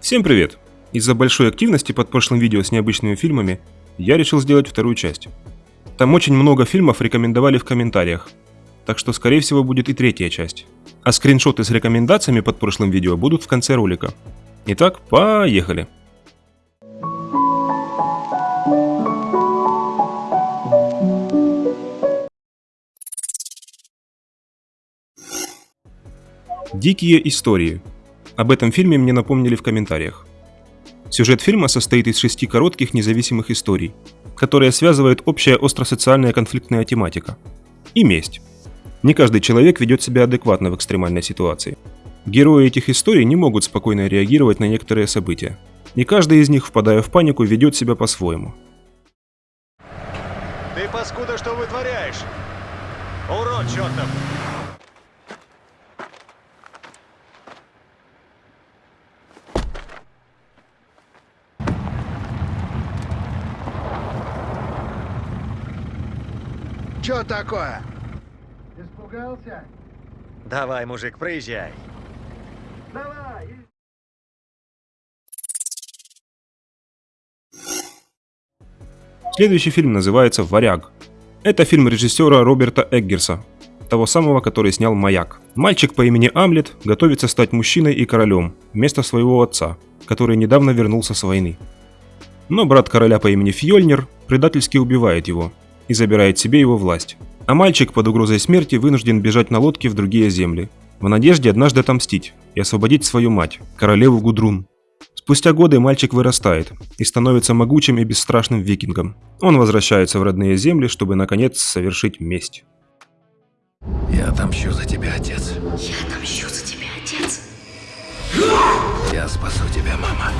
Всем привет! Из-за большой активности под прошлым видео с необычными фильмами я решил сделать вторую часть. Там очень много фильмов рекомендовали в комментариях, так что скорее всего будет и третья часть. А скриншоты с рекомендациями под прошлым видео будут в конце ролика. Итак, поехали! Дикие истории. Об этом фильме мне напомнили в комментариях. Сюжет фильма состоит из шести коротких независимых историй, которые связывает общая остросоциальная конфликтная тематика. И месть. Не каждый человек ведет себя адекватно в экстремальной ситуации. Герои этих историй не могут спокойно реагировать на некоторые события. Не каждый из них, впадая в панику, ведет себя по-своему. Ты, паскуда, что вытворяешь? Урод чертов! Чё такое? Испугался? Давай, мужик, проезжай. Давай! Следующий фильм называется «Варяг». Это фильм режиссера Роберта Эггерса, того самого, который снял «Маяк». Мальчик по имени Амлет готовится стать мужчиной и королем вместо своего отца, который недавно вернулся с войны. Но брат короля по имени Фьёльнир предательски убивает его и забирает себе его власть. А мальчик под угрозой смерти вынужден бежать на лодке в другие земли, в надежде однажды отомстить и освободить свою мать, королеву Гудрун. Спустя годы мальчик вырастает и становится могучим и бесстрашным викингом. Он возвращается в родные земли, чтобы наконец совершить месть. Я отомщу за тебя, отец. Я отомщу за тебя, отец. Я спасу тебя, мама.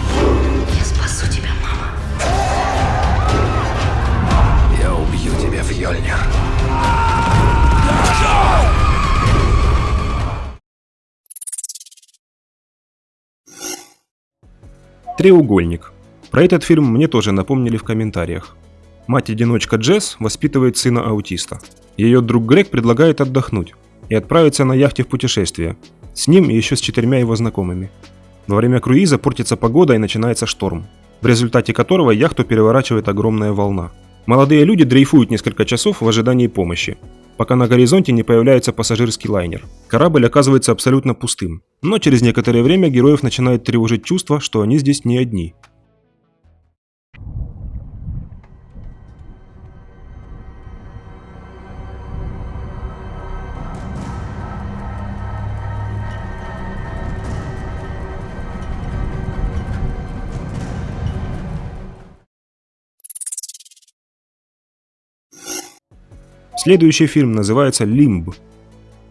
Треугольник. Про этот фильм мне тоже напомнили в комментариях. Мать-одиночка Джесс воспитывает сына аутиста. Ее друг Грег предлагает отдохнуть и отправиться на яхте в путешествие. С ним и еще с четырьмя его знакомыми. Во время круиза портится погода и начинается шторм, в результате которого яхту переворачивает огромная волна. Молодые люди дрейфуют несколько часов в ожидании помощи, пока на горизонте не появляется пассажирский лайнер. Корабль оказывается абсолютно пустым, но через некоторое время героев начинает тревожить чувство, что они здесь не одни. Следующий фильм называется «Лимб».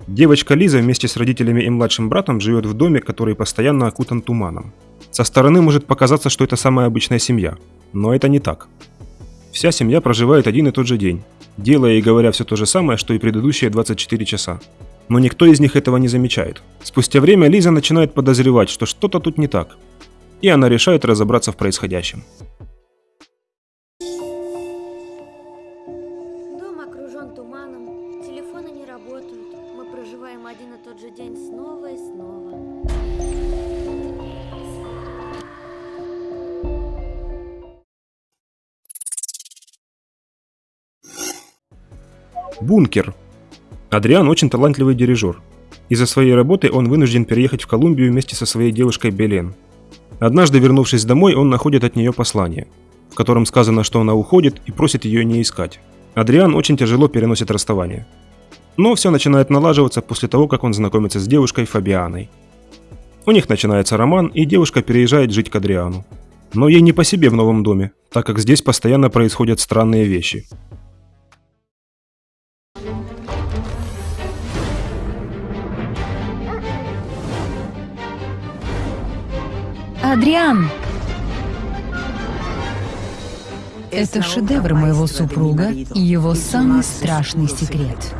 Девочка Лиза вместе с родителями и младшим братом живет в доме, который постоянно окутан туманом. Со стороны может показаться, что это самая обычная семья, но это не так. Вся семья проживает один и тот же день, делая и говоря все то же самое, что и предыдущие 24 часа. Но никто из них этого не замечает. Спустя время Лиза начинает подозревать, что что-то тут не так, и она решает разобраться в происходящем. Окружен туманом, телефоны не работают. Мы проживаем один и тот же день снова и снова. Бункер. Адриан очень талантливый дирижер. Из-за своей работы он вынужден переехать в Колумбию вместе со своей девушкой Белен. Однажды, вернувшись домой, он находит от нее послание, в котором сказано, что она уходит и просит ее не искать. Адриан очень тяжело переносит расставание. Но все начинает налаживаться после того, как он знакомится с девушкой Фабианой. У них начинается роман, и девушка переезжает жить к Адриану. Но ей не по себе в новом доме, так как здесь постоянно происходят странные вещи. Адриан! Это шедевр моего супруга и его самый страшный секрет.